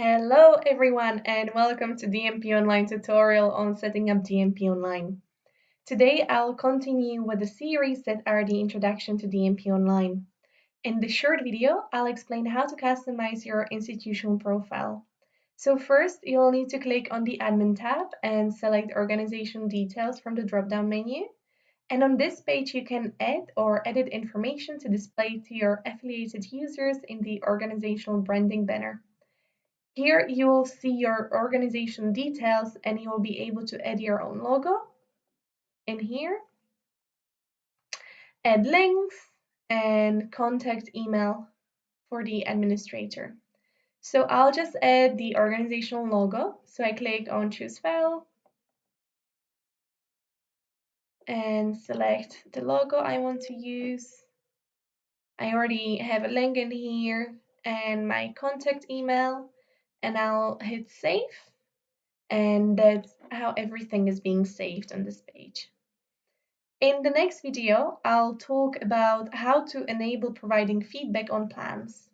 Hello everyone and welcome to DMP Online tutorial on setting up DMP Online. Today I'll continue with the series that are the introduction to DMP Online. In this short video, I'll explain how to customize your institutional profile. So first, you'll need to click on the Admin tab and select Organization Details from the drop-down menu. And on this page, you can add or edit information to display to your affiliated users in the organizational branding banner. Here you will see your organization details and you will be able to add your own logo in here, add links and contact email for the administrator. So I'll just add the organizational logo. So I click on choose file and select the logo I want to use. I already have a link in here and my contact email and I'll hit save and that's how everything is being saved on this page. In the next video, I'll talk about how to enable providing feedback on plans.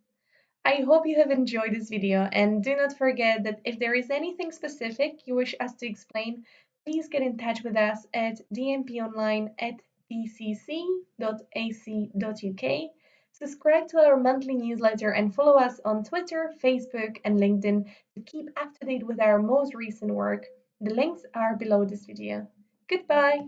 I hope you have enjoyed this video and do not forget that if there is anything specific you wish us to explain, please get in touch with us at dmponline at dcc.ac.uk Subscribe to our monthly newsletter and follow us on Twitter, Facebook, and LinkedIn to keep up to date with our most recent work. The links are below this video. Goodbye!